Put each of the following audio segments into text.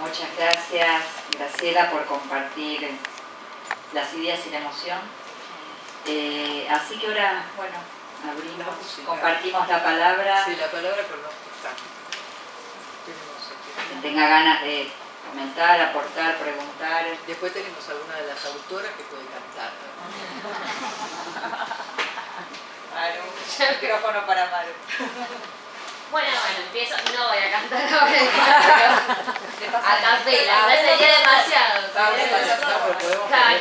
Muchas gracias, Graciela, por compartir las ideas y la emoción. Eh, así que ahora, bueno, abrimos, compartimos la palabra. Sí, la palabra con los que tenga ganas de comentar, aportar, preguntar. Después tenemos alguna de las autoras que puede cantar. Maru, el micrófono para Maru. Bueno, bueno, empiezo, no voy a cantar ahora, a capela, me sería demasiado. Claro.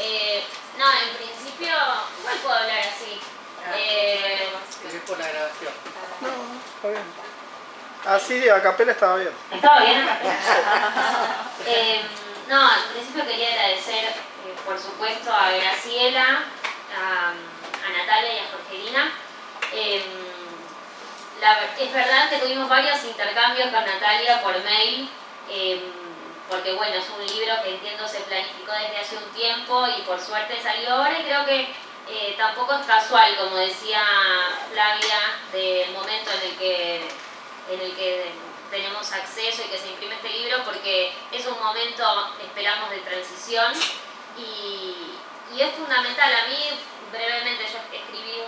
Eh, no, en principio, igual puedo hablar así. Ah, eh, es por la grabación. No, está bien. Así a capela estaba bien. ¿Estaba bien a capela? eh, no, en principio quería agradecer, eh, por supuesto, a Graciela, a, a Natalia y a Jorgelina. Eh, es verdad tuvimos varios intercambios con Natalia por mail, em, porque bueno, es un libro que entiendo se planificó desde hace un tiempo y por suerte salió ahora y creo que eh, tampoco es casual, como decía Flavia, del momento en el que, en el que tenemos acceso y que se imprime este libro, porque es un momento, esperamos, de transición y, y es fundamental. A mí, brevemente, yo escribí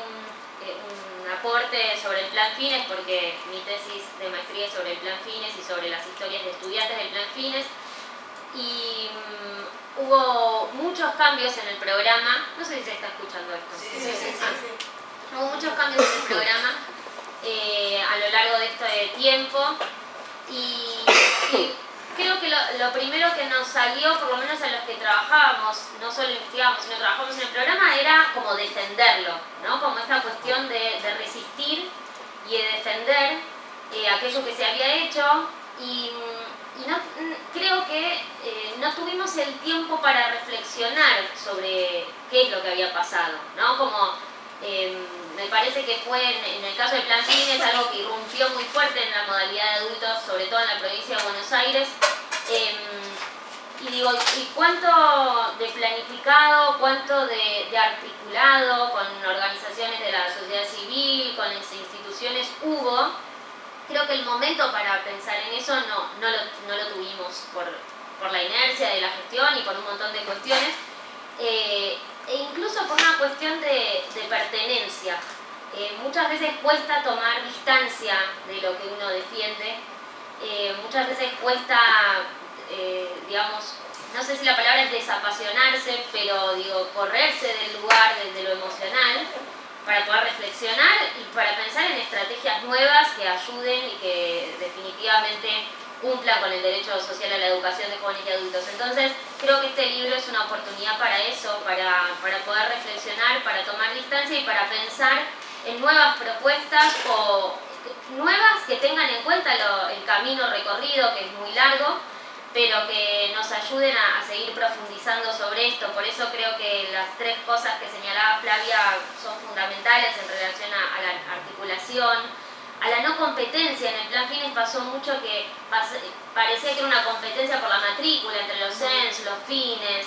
un aporte sobre el plan Fines, porque mi tesis de maestría es sobre el plan Fines y sobre las historias de estudiantes del plan Fines. Y mm, hubo muchos cambios en el programa, no sé si se está escuchando esto. Sí, sí, sí, hubo muchos cambios en el programa eh, a lo largo de este tiempo. Y creo que lo, primero que nos salió, por lo menos a los que trabajábamos, no solo investigábamos, sino trabajamos en el programa, era como defenderlo, ¿no? Como esta cuestión de, resistir y de defender eh, aquello que se había hecho y, no, creo que eh, no tuvimos el tiempo para reflexionar sobre qué es lo que había pasado, ¿no? Como em, me parece que fue en, el caso del Plan Fines algo que irrumpió muy fuerte en la modalidad de adultos, sobre todo en la provincia de Buenos Aires. Em, y digo, ¿y cuánto de planificado, cuánto de, articulado con organizaciones de la sociedad civil, con las instituciones hubo? Creo que el momento para pensar en eso no, no, lo, no lo tuvimos por, por la inercia de la gestión y por un montón de cuestiones. Eh, e incluso por una cuestión de, pertenencia. Eh, muchas veces cuesta tomar distancia de lo que uno defiende, eh, muchas veces cuesta, eh, digamos, no sé si la palabra es desapasionarse, pero digo, correrse del lugar, desde lo emocional, para poder reflexionar y para pensar en estrategias nuevas que ayuden y que definitivamente cumplan con el derecho social a la educación de jóvenes y adultos. Entonces, creo que este libro es una oportunidad para eso, para, para poder reflexionar, para tomar distancia y para pensar en nuevas propuestas o nuevas que tengan en cuenta el camino recorrido, que es muy largo, pero que nos ayuden a, seguir profundizando sobre esto. Por eso creo que las tres cosas que señalaba Flavia son fundamentales en relación a la articulación, a la no competencia. En el plan fines pasó mucho que parecía que era una competencia por la matrícula entre los CENS, los fines.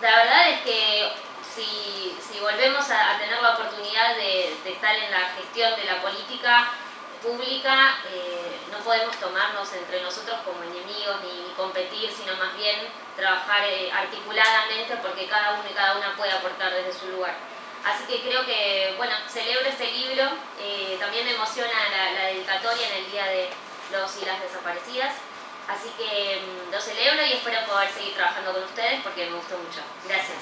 La verdad es que si, volvemos a, tener la oportunidad de, estar en la gestión de la política pública, eh, no podemos tomarnos entre nosotros como enemigos ni, competir, sino más bien trabajar eh, articuladamente porque cada uno y cada una puede aportar desde su lugar. Así que creo que, bueno, celebro este libro, eh, también me emociona la, dedicatoria en el Día de los y las Desaparecidas, así que mm, lo celebro y espero poder seguir trabajando con ustedes porque me gustó mucho. Gracias.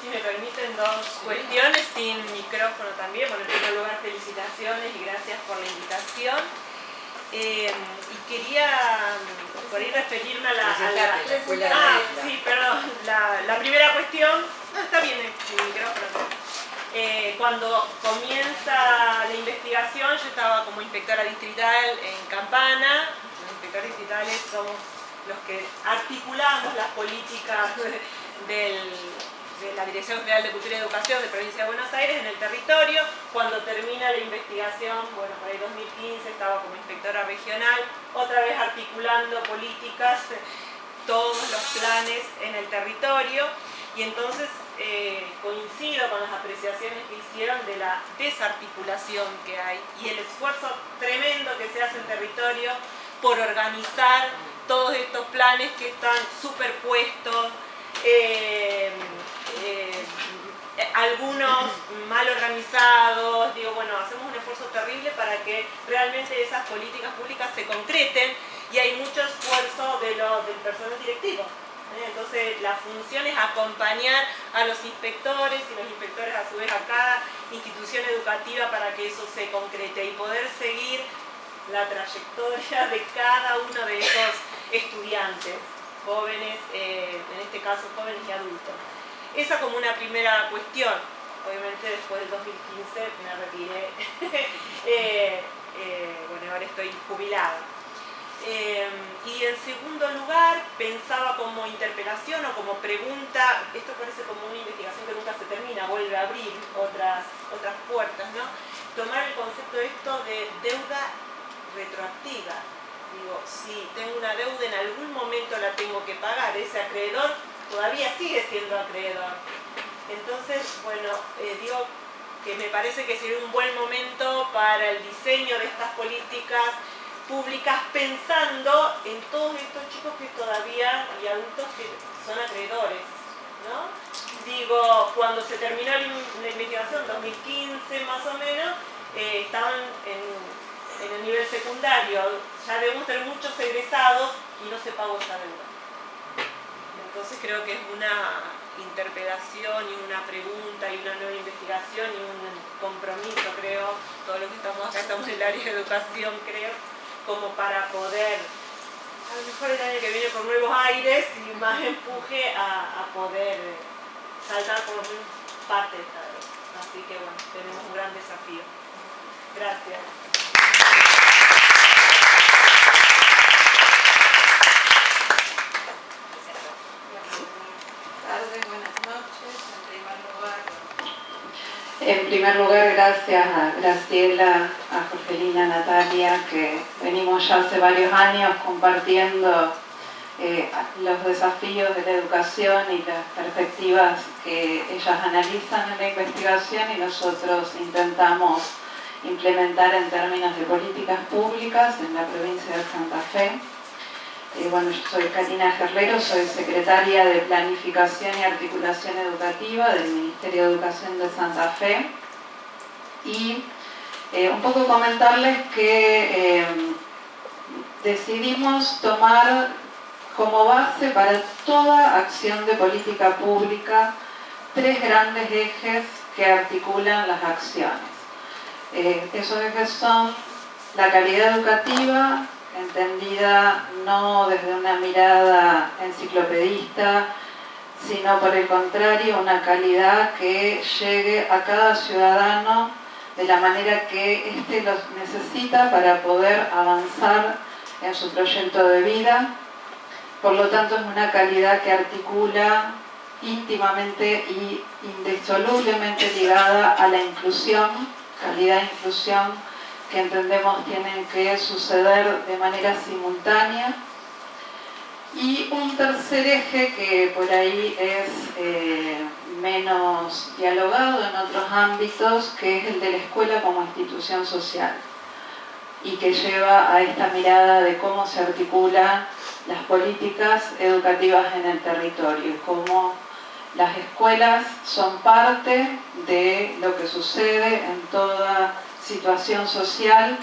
si me permiten dos cuestiones sin micrófono también. Bueno, en primer lugar, felicitaciones y gracias por la invitación. Eh, y quería mm, por ahí referirme a la... ah, sí, perdón. La, primera cuestión... No, está bien el micrófono. Eh, cuando comienza la investigación, yo estaba como inspectora distrital en Campana. Los inspectores distritales somos los que articulamos las políticas del de la Dirección General de Cultura y Educación de Provincia de Buenos Aires en el territorio. Cuando la investigación, bueno, para el 2015 estaba como inspectora regional, otra vez articulando políticas, todos los planes en el territorio. y entonces eh, coincido con las apreciaciones que hicieron de la desarticulación que hay y el esfuerzo tremendo que se hace en territorio por organizar todos estos planes que están superpuestos, eh, eh, algunos mal organizados, digo, bueno, hacemos un esfuerzo terrible para que realmente esas políticas públicas se concreten y hay mucho esfuerzo de del personal directivo. ¿eh? Entonces la función es acompañar a los inspectores y los inspectores a su vez a cada institución educativa para que eso se concrete y poder seguir la trayectoria de cada uno de esos estudiantes, jóvenes, eh, en este caso jóvenes y adultos. Esa como una primera cuestión. Obviamente después del 2015 me retiré, eh, bueno, ahora estoy jubilada. Em, y en segundo lugar, pensaba como interpelación o como pregunta, esto parece como una investigación que nunca se termina, vuelve a abrir otras, otras puertas, ¿no? Tomar el concepto de esto de deuda retroactiva. Digo, si tengo una deuda, en algún momento la tengo que pagar, ese acreedor todavía sigue siendo acreedor. Entonces, bueno, eh, digo que me parece que sería un buen momento para el diseño de estas políticas públicas pensando en todos estos chicos que todavía y adultos que son acreedores. ¿no? Digo, cuando se terminó la investigación, 2015 más o menos, eh, estaban en, el nivel secundario, ya debemos tener muchos egresados y no se pagó esa deuda. Entonces creo que es una interpelación y una pregunta y una nueva investigación y un compromiso, creo, todos los que estamos acá estamos en el área de educación, creo, como para poder, a lo mejor el año que viene con nuevos aires y más empuje a, poder saltar por parte de esta vez. Así que bueno, tenemos un gran desafío. Gracias. En primer lugar, gracias a Graciela, a Jorgelina, a Natalia, que venimos ya hace varios años compartiendo eh, los desafíos de la educación y las perspectivas que ellas analizan en la investigación y nosotros intentamos implementar en términos de políticas públicas en la provincia de Santa Fe. Eh, bueno, yo soy Karina Guerrero, soy secretaria de Planificación y Articulación Educativa del Ministerio de Educación de Santa Fe y eh, un poco comentarles que eh, decidimos tomar como base para toda acción de política pública tres grandes ejes que articulan las acciones. esos ejes son la calidad educativa, entendida no desde una mirada enciclopedista, sino por el contrario una calidad que llegue a cada ciudadano de la manera que éste los necesita para poder avanzar en su proyecto de vida. Por lo tanto es una calidad que articula íntimamente y indisolublemente ligada a la inclusión, calidad e inclusión que entendemos tienen que suceder de manera simultánea. Y un tercer eje que por ahí es eh, menos dialogado en otros ámbitos, que es el de la escuela como institución social y que lleva a esta mirada de cómo se articulan las políticas educativas en el territorio, cómo las escuelas son parte de lo que sucede en toda situación social,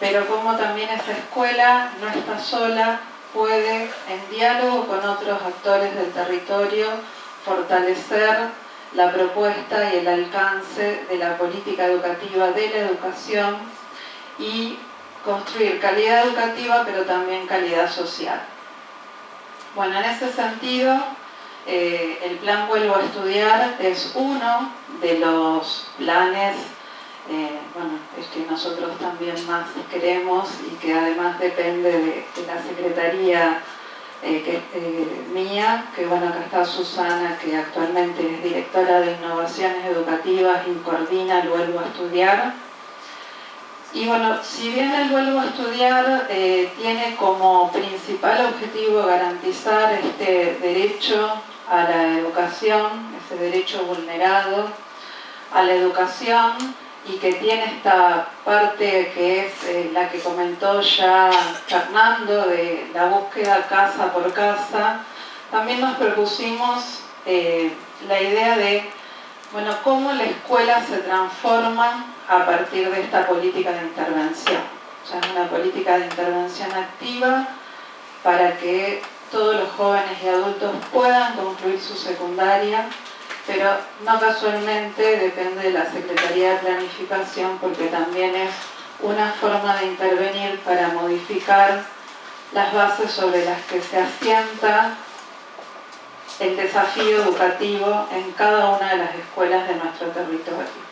pero como también esa escuela no está sola, puede en diálogo con otros actores del territorio fortalecer la propuesta y el alcance de la política educativa de la educación y construir calidad educativa pero también calidad social. Bueno, en ese sentido, eh, el plan Vuelvo a Estudiar es uno de los planes eh, bueno, es que nosotros también más queremos y que además depende de, la secretaría eh, eh, mía, que bueno, acá está Susana, que actualmente es directora de innovaciones educativas y coordina el Vuelvo a Estudiar. Y bueno, si bien el Vuelvo a Estudiar tiene como principal objetivo garantizar este derecho a la educación, ese derecho vulnerado a la educación y que tiene esta parte que es eh, la que comentó ya Fernando de la búsqueda casa por casa, también nos propusimos eh, la idea de bueno, cómo la escuela se transforma a partir de esta política de intervención. O sea, es una política de intervención activa para que todos los jóvenes y adultos puedan concluir su secundaria pero no casualmente depende de la Secretaría de Planificación porque también es una forma de intervenir para modificar las bases sobre las que se asienta el desafío educativo en cada una de las escuelas de nuestro territorio.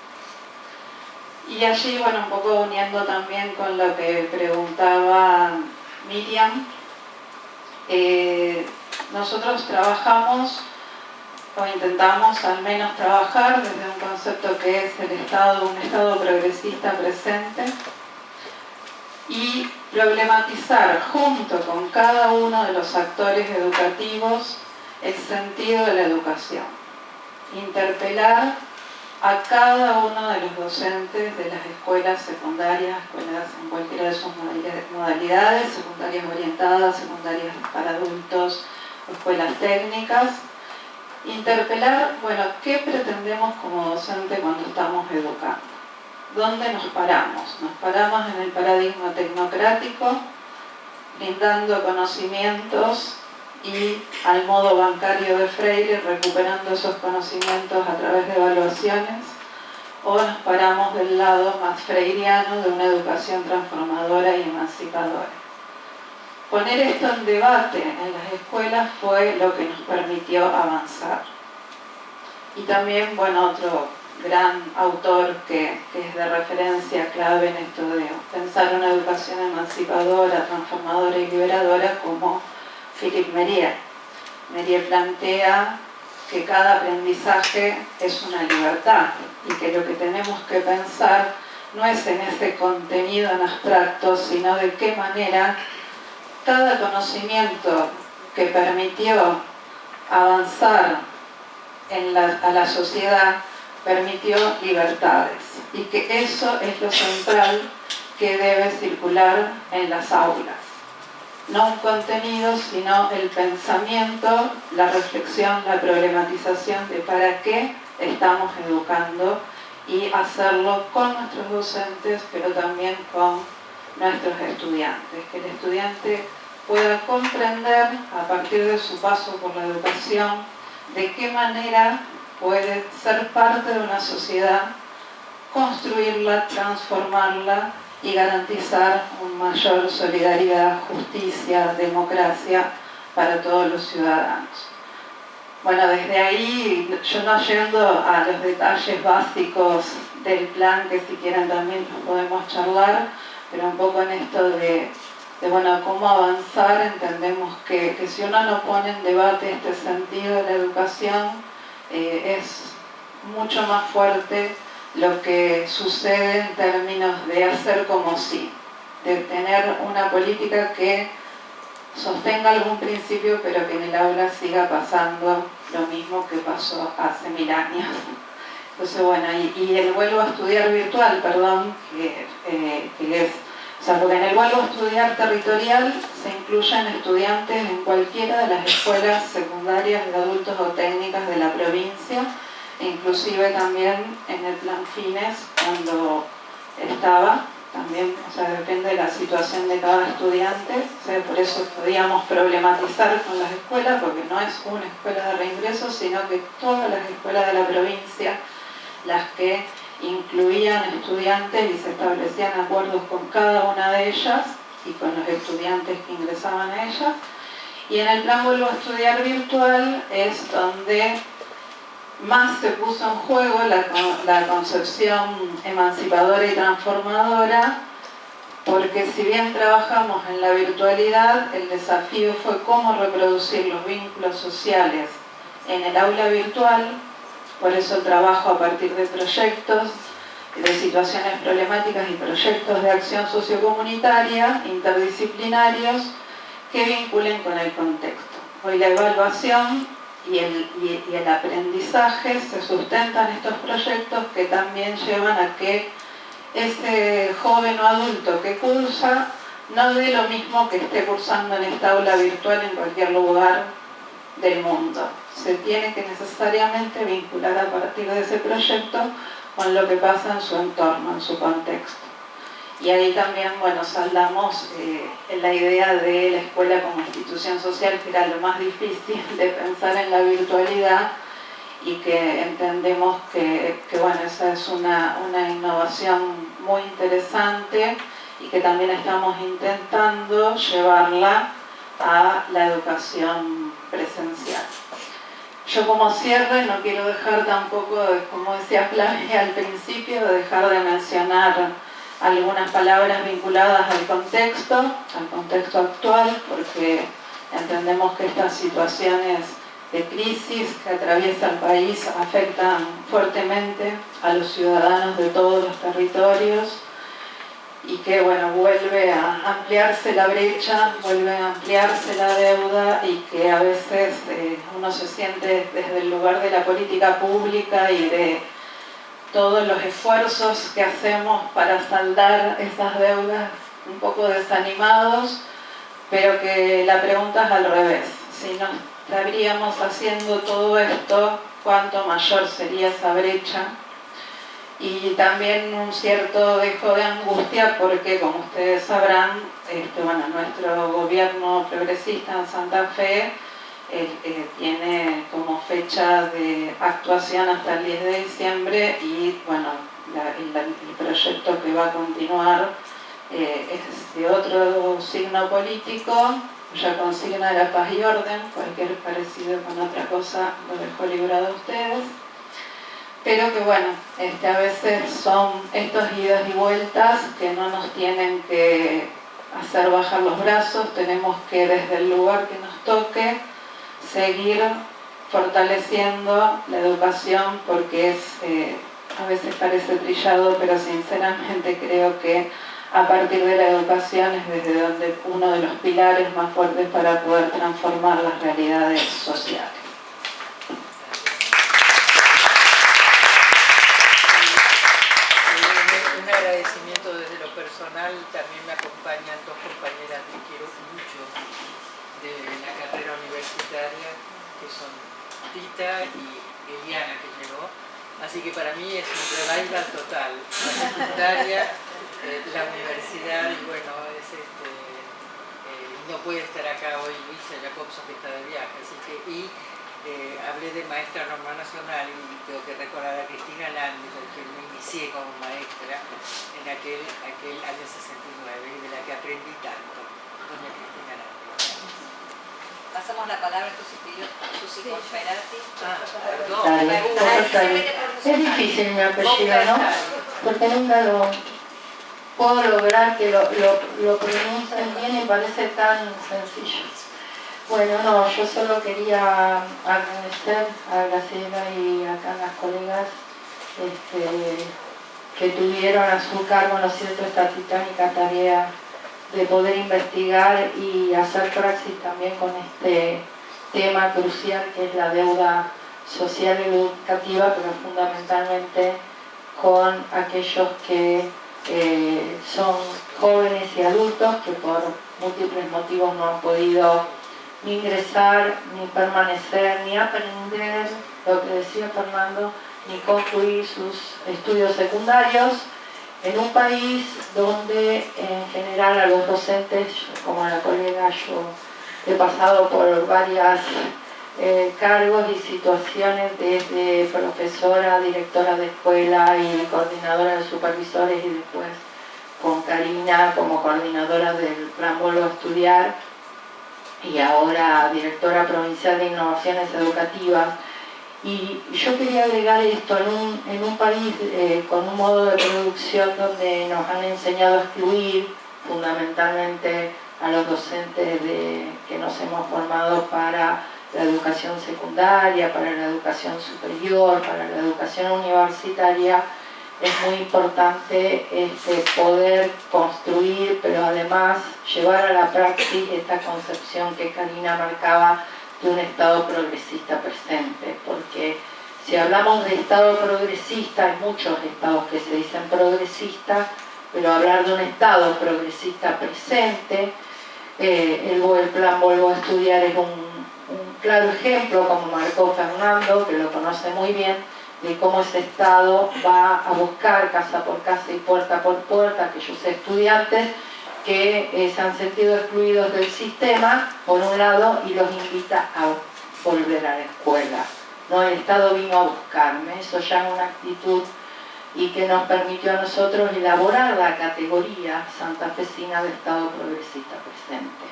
Y allí, bueno, un poco uniendo también con lo que preguntaba Miriam, eh, nosotros trabajamos o intentamos al menos trabajar desde un concepto que es el Estado, un Estado progresista presente y problematizar junto con cada uno de los actores educativos el sentido de la educación. Interpelar a cada uno de los docentes de las escuelas secundarias, escuelas en cualquiera de sus modalidades, secundarias orientadas, secundarias para adultos, escuelas técnicas, Interpelar, bueno, ¿qué pretendemos como docente cuando estamos educando? ¿Dónde nos paramos? Nos paramos en el paradigma tecnocrático, brindando conocimientos y al modo bancario de Freire, recuperando esos conocimientos a través de evaluaciones, o nos paramos del lado más freiriano de una educación transformadora y emancipadora. Poner esto en debate en las escuelas fue lo que nos permitió avanzar. Y también, bueno, otro gran autor que, es de referencia clave en esto de pensar una educación emancipadora, transformadora y liberadora como Philippe Merier. Merier plantea que cada aprendizaje es una libertad y que lo que tenemos que pensar no es en ese contenido en abstracto, sino de qué manera cada conocimiento que permitió avanzar a la sociedad permitió libertades y que eso es lo central que debe circular en las aulas. No un contenido, sino el pensamiento, la reflexión, la problematización de para qué estamos educando y hacerlo con nuestros docentes, pero también con nuestros estudiantes, que el estudiante pueda comprender a partir de su paso por la educación de qué manera puede ser parte de una sociedad, construirla, transformarla y garantizar una mayor solidaridad, justicia, democracia para todos los ciudadanos. Bueno, desde ahí, yo no yendo a los detalles básicos del plan, que si quieren también los podemos charlar, pero un poco en esto de, bueno, cómo avanzar, entendemos que, si uno no pone en debate este sentido de la educación, eh, es mucho más fuerte lo que sucede en términos de hacer como si, de tener una política que sostenga algún principio, pero que en el aula siga pasando lo mismo que pasó hace mil años. Entonces, bueno, y, el vuelvo a estudiar virtual, perdón, que, eh, es, o sea, porque en el a estudiar territorial se incluyen estudiantes en cualquiera de las escuelas secundarias de adultos o técnicas de la provincia, inclusive también en el plan fines cuando estaba, también, o sea, depende de la situación de cada estudiante, o sea, por eso podíamos problematizar con las escuelas, porque no es una escuela de reingreso, sino que todas las escuelas de la provincia las que incluían estudiantes y se establecían acuerdos con cada una de ellas y con los estudiantes que ingresaban a ellas. Y en el plan Vuelvo a Estudiar Virtual es donde más se puso en juego la, la concepción emancipadora y transformadora, porque si bien trabajamos en la virtualidad, el desafío fue cómo reproducir los vínculos sociales en el aula virtual por eso trabajo a partir de proyectos, de situaciones problemáticas y proyectos de acción sociocomunitaria, interdisciplinarios, que vinculen con el contexto. Hoy la evaluación y el, y el aprendizaje se sustentan estos proyectos que también llevan a que ese joven o adulto que cursa no dé lo mismo que esté cursando en esta aula virtual en cualquier lugar del mundo. Se tiene que necesariamente vincular a partir de ese proyecto con lo que pasa en su entorno, en su contexto. Y ahí también, bueno, saldamos eh, en la idea de la escuela como institución social, que era lo más difícil de pensar en la virtualidad y que entendemos que, bueno, esa es una, una innovación muy interesante y que también estamos intentando llevarla a la educación presencial. Yo como cierre no quiero dejar tampoco, como decía Flavia al principio, de dejar de mencionar algunas palabras vinculadas al contexto, al contexto actual, porque entendemos que estas situaciones de crisis que atraviesa el país afectan fuertemente a los ciudadanos de todos los territorios y que bueno, vuelve a ampliarse la brecha, vuelve a ampliarse la deuda y que a veces eh, uno se siente desde el lugar de la política pública y de todos los esfuerzos que hacemos para saldar esas deudas un poco desanimados, pero que la pregunta es al revés. Si no estaríamos haciendo todo esto, ¿cuánto mayor sería esa brecha? Y también un cierto dejo de angustia porque, como ustedes sabrán, este, bueno, nuestro gobierno progresista en Santa Fe eh, tiene como fecha de actuación hasta el 10 de diciembre y bueno, el proyecto que va a continuar eh, es de otro signo político, ya consigna la paz y orden, cualquier parecido con otra cosa lo dejo librado a ustedes pero que bueno, este, a veces son estos idas y vueltas que no nos tienen que hacer bajar los brazos, tenemos que desde el lugar que nos toque seguir fortaleciendo la educación porque es, eh, a veces parece trillado, pero sinceramente creo que a partir de la educación es desde donde uno de los pilares más fuertes para poder transformar las realidades sociales. También me acompañan dos compañeras que quiero mucho de la carrera universitaria, que son Tita y Eliana, que llegó. Así que para mí es un revival total. La secundaria, eh, la universidad y bueno, este, eh, no puede estar acá hoy Luisa Jacobson que está de viaje. Así que, y eh, hablé de maestra normal nacional y tengo que recordar a Cristina Landi, porque me inicié como maestra en aquel, aquel año 69 y de la que aprendí tanto, doña Cristina Landi. Pasamos la palabra a Susi Conferati. Ah, perdón. Es difícil mi apellido, ¿no? Porque nunca lo puedo lograr que lo, lo, lo pronuncien bien y parece tan sencillo. Bueno, no, yo solo quería agradecer a Graciela y acá a las colegas este, que tuvieron a su cargo, ¿no es esta titánica tarea de poder investigar y hacer praxis también con este tema crucial que es la deuda social y educativa, pero fundamentalmente con aquellos que eh, son jóvenes y adultos que por múltiples motivos no han podido ni ingresar, ni permanecer, ni aprender, lo que decía Fernando, ni concluir sus estudios secundarios en un país donde en general a los docentes, como la colega yo he pasado por varias eh, cargos y situaciones desde profesora, directora de escuela y coordinadora de supervisores y después con Karina como coordinadora del plan Vuelvo a Estudiar y ahora directora provincial de innovaciones educativas. Y yo quería agregar esto, en un, en un país eh, con un modo de producción donde nos han enseñado a excluir fundamentalmente a los docentes de, que nos hemos formado para la educación secundaria, para la educación superior, para la educación universitaria, es muy importante este, poder construir, pero además llevar a la práctica esta concepción que Karina marcaba de un Estado progresista presente, porque si hablamos de Estado progresista, hay muchos estados que se dicen progresistas, pero hablar de un Estado progresista presente, eh, el, plan Vuelvo a Estudiar es un claro ejemplo, como marcó Fernando, que lo conoce muy bien, de cómo ese Estado va a buscar casa por casa y puerta por puerta aquellos estudiantes que eh, se han sentido excluidos del sistema, por un lado, y los invita a volver a la escuela. ¿no? El Estado vino a buscarme, eso ya es una actitud y que nos permitió a nosotros elaborar la categoría santafesina de Estado progresista presente.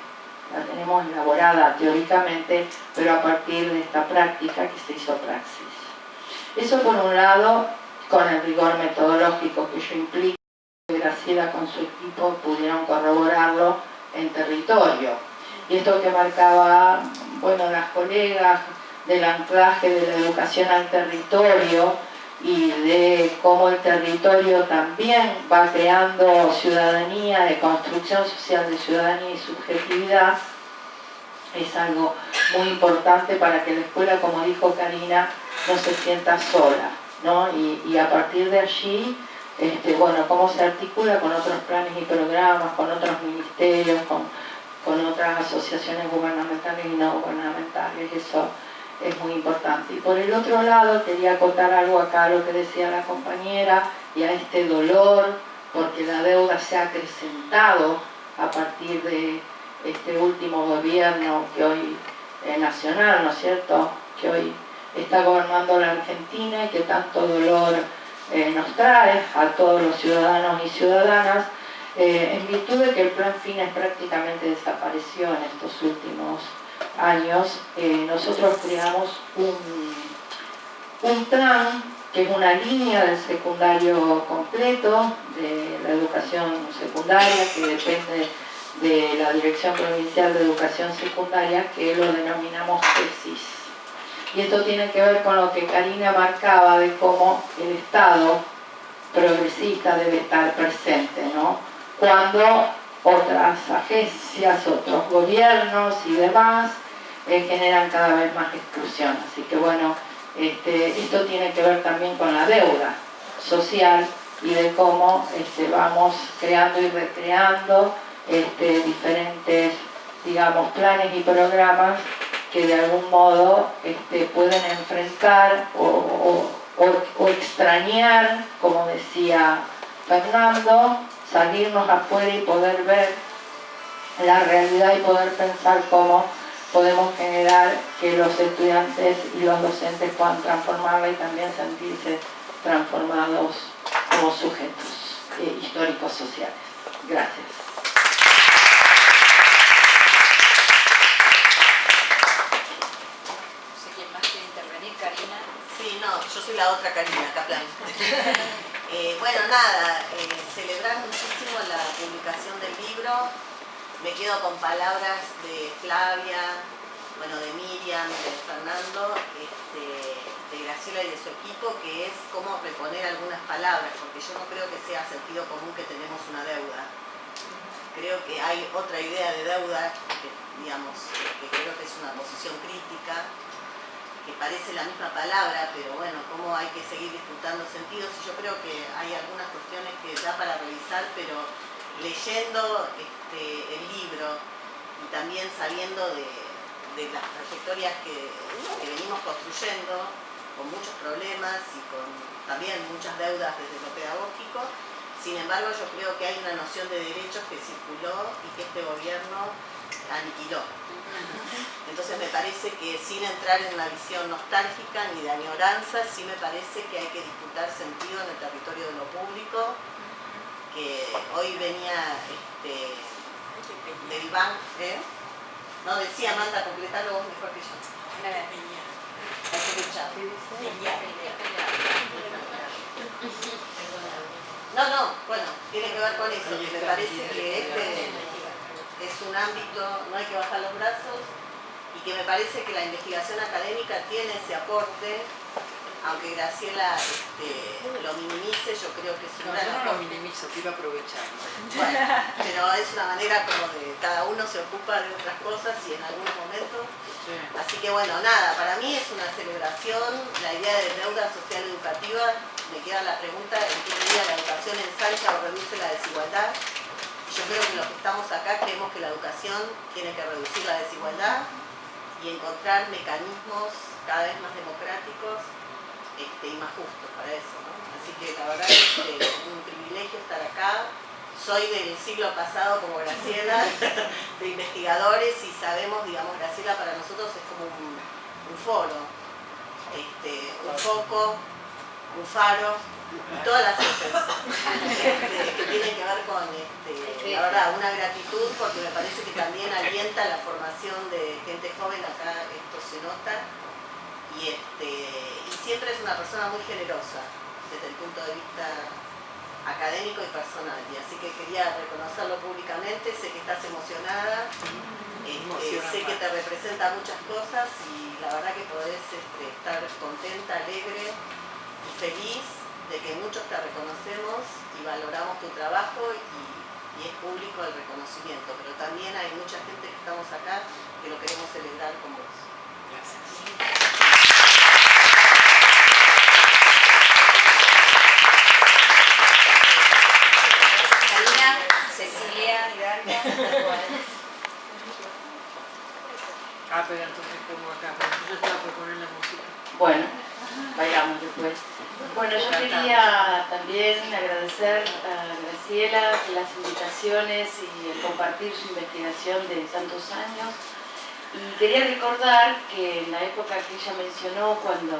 La tenemos elaborada teóricamente, pero a partir de esta práctica que se hizo praxis. Eso por un lado, con el rigor metodológico que yo implico, Graciela con su equipo pudieron corroborarlo en territorio. Y esto que marcaba, bueno, las colegas del anclaje de la educación al territorio y de cómo el territorio también va creando ciudadanía, de construcción social de ciudadanía y subjetividad, es algo muy importante para que la escuela, como dijo Karina, no se sienta sola. ¿no? Y, a partir de allí, este, bueno, cómo se articula con otros planes y programas, con otros ministerios, con, con otras asociaciones gubernamentales y no gubernamentales, eso es muy importante. Y por el otro lado, quería acotar algo acá a lo que decía la compañera y a este dolor, porque la deuda se ha acrecentado a partir de este último gobierno que hoy es nacional, ¿no es cierto?, que hoy está gobernando la Argentina y que tanto dolor eh, nos trae a todos los ciudadanos y ciudadanas, eh, en virtud de que el plan FINES prácticamente desapareció en estos últimos años, eh, nosotros creamos un, un plan que es una línea del secundario completo, de la educación secundaria, que depende de la Dirección Provincial de Educación Secundaria, que lo denominamos tesis. Y esto tiene que ver con lo que Karina marcaba de cómo el Estado progresista debe estar presente, ¿no? Cuando otras agencias, otros gobiernos y demás eh, generan cada vez más exclusión. Así que bueno, este, esto tiene que ver también con la deuda social y de cómo este, vamos creando y recreando este, diferentes, digamos, planes y programas que de algún modo este, pueden enfrentar o, extrañar, como decía Fernando, salirnos afuera y poder ver la realidad y poder pensar cómo podemos generar que los estudiantes y los docentes puedan transformarla y también sentirse transformados como sujetos eh, históricos sociales. Gracias. yo soy la otra Karina Kaplan. eh, bueno, nada, eh, celebrar muchísimo la publicación del libro. Me quedo con palabras de Flavia, bueno, de Miriam, de Fernando, este, de Graciela y de su equipo, que es cómo reponer algunas palabras, porque yo no creo que sea sentido común que tenemos una deuda. Creo que hay otra idea de deuda, que, digamos, que creo que es una posición crítica, que parece la misma palabra, pero bueno, cómo hay que seguir disputando sentidos. Y yo creo que hay algunas cuestiones que da para revisar, pero leyendo este, el libro y también sabiendo de, las trayectorias que, venimos construyendo, con muchos problemas y con también muchas deudas desde lo pedagógico, sin embargo yo creo que hay una noción de derechos que circuló y que este gobierno aniquiló. Entonces me parece que sin entrar en una visión nostálgica ni de añoranza, sí me parece que hay que disputar sentido en el territorio de lo público, que hoy venía este, del banco, ¿eh? No, decía Amanda, completalo vos mejor que yo. No, no, bueno, tiene que ver con eso, me parece que este es un ámbito, no hay que bajar los brazos y que me parece que la investigación académica tiene ese aporte aunque Graciela este, lo minimice, yo creo que es un No, yo no lo minimizo, te iba a aprovechar. Bueno, pero es una manera como de cada uno se ocupa de otras cosas y en algún momento. Sí. Así que bueno, nada, para mí es una celebración, la idea de deuda social educativa, me queda la pregunta en qué medida la educación ensancha o reduce la desigualdad. Yo creo que los que estamos acá creemos que la educación tiene que reducir la desigualdad y encontrar mecanismos cada vez más democráticos este, y más justos para eso. Así que la verdad es que es un privilegio estar acá. Soy del siglo pasado como Graciela, de investigadores y sabemos, digamos, Graciela para nosotros es como un, un foro, este, un foco, un faro, y todas las cosas este, que tienen que ver con, este, la verdad, una gratitud porque me parece que también alienta la formación de gente joven, acá esto se nota, y, este, y siempre es una persona muy generosa desde el punto de vista académico y personal. Y así que quería reconocerlo públicamente, sé que estás emocionada, este, sé que te representa muchas cosas y la verdad que podés este, estar contenta, alegre y feliz de que muchos te reconocemos y valoramos tu trabajo y, es público el reconocimiento, pero también hay mucha gente que estamos acá que lo queremos celebrar con vos. Gracias. Karina, Cecilia, Hidalgo. Ah, pero entonces pongo acá, pero yo estaba por poner la música. Bueno, bailamos después. Bueno, yo quería también agradecer a Graciela las invitaciones y el compartir su investigación de tantos años. Y quería recordar que en la época que ella mencionó, cuando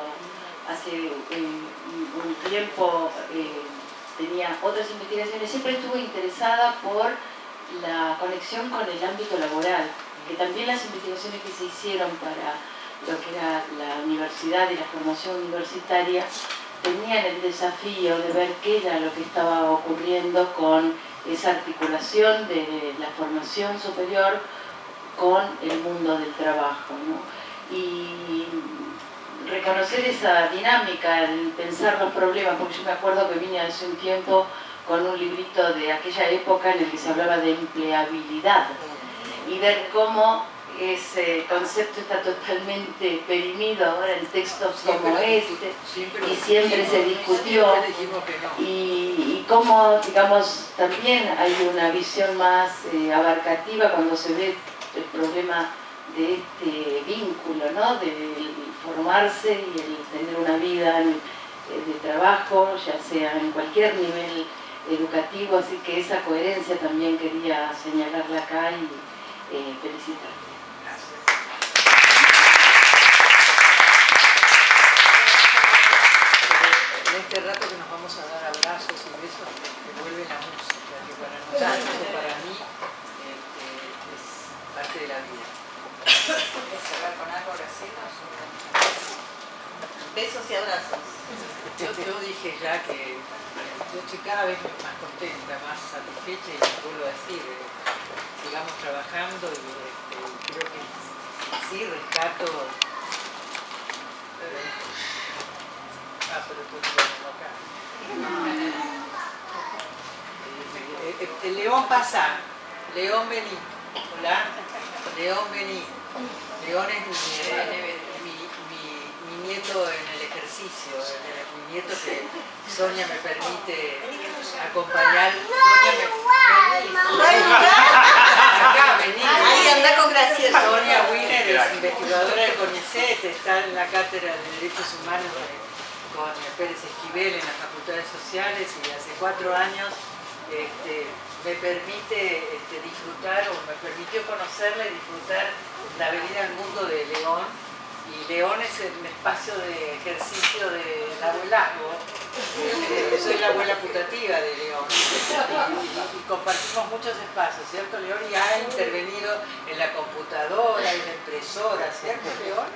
hace eh, un tiempo eh, tenía otras investigaciones, siempre estuvo interesada por la conexión con el ámbito laboral, que también las investigaciones que se hicieron para lo que era la universidad y la formación universitaria tenían el desafío de ver qué era lo que estaba ocurriendo con esa articulación de la formación superior con el mundo del trabajo. ¿no? Y reconocer esa dinámica, el pensar los problemas, porque yo me acuerdo que vine hace un tiempo con un librito de aquella época en el que se hablaba de empleabilidad y ver cómo ese concepto está totalmente perimido ahora en textos como este y siempre se discutió Siempre no. y, y cómo, digamos, también hay una visión más eh, abarcativa cuando se ve el problema de este vínculo, ¿no? De formarse y el tener una vida en- eh, de trabajo, ya sea en cualquier nivel educativo, así que esa coherencia también quería señalarla acá y eh, felicitar. En este rato que nos vamos a dar abrazos y besos, que vuelve la música, que para nosotros o para mí este, es parte de la vida. ¿Quieres cerrar con algo, Graciela? Besos y abrazos. Yo, yo dije ya que yo estoy cada vez más contenta, más satisfecha y vuelvo a decir, eh, sigamos trabajando y este, creo que sí rescato. eh, ah, pero tú no acá. Eh, eh, El león pasa, león vení. Hola, león vení. León es mi, eh, mi, mi- mi nieto en el ejercicio, mi nieto que Sonia me permite acompañar. Sonia me, vení. Acá, vení. Ahí anda con. Sonia Wiener es investigadora del CONICET, está en la cátedra de Derechos Humanos de- con Pérez Esquivel en las Facultades Sociales y hace cuatro años este, me permite este, disfrutar o me permitió conocerla y disfrutar la venida al mundo de León. Y León es el espacio de ejercicio del abuelazgo. Eh, soy la abuela putativa de León y- y compartimos muchos espacios, ¿cierto León? Y ha intervenido en la computadora, en la impresora, ¿cierto León?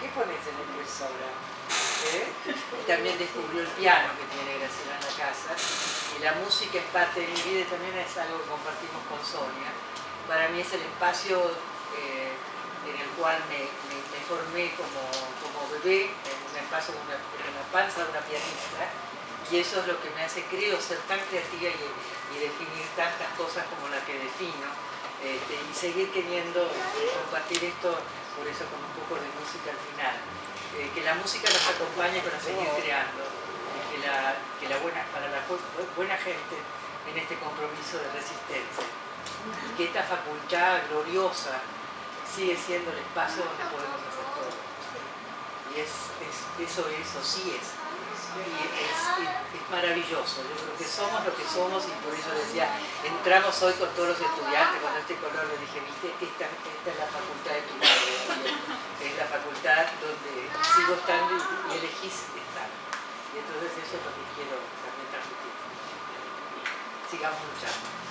¿Qué pones en la impresora? ¿Eh? También descubrió el piano que tiene Graciela en la casa. Y la música es parte de mi vida y también es algo que compartimos con Sonia. Para mí es el espacio eh, en el cual me, formé como, como bebé, en un espacio en, una, en la panza de una pianista y eso es lo que me hace, creo, ser tan creativa y, y definir tantas cosas como la que defino este, y seguir queriendo compartir esto, por eso con un poco de música al final. Eh, que la música nos acompañe para seguir creando, y que la, que la buena, para la bu- buena gente en este compromiso de resistencia. Y que esta facultad gloriosa sigue siendo el espacio donde podemos hacer todo. Y es, es- eso es, o sí es. Y es, es- es maravilloso. Yo creo que somos lo que somos y por eso decía, entramos hoy con todos los estudiantes con este color, le dije, viste, esta, esta es la facultad de tu madre, la facultad donde sigo estando y, y elegís estar. Y entonces eso es lo que quiero también transmitir. Sigamos luchando.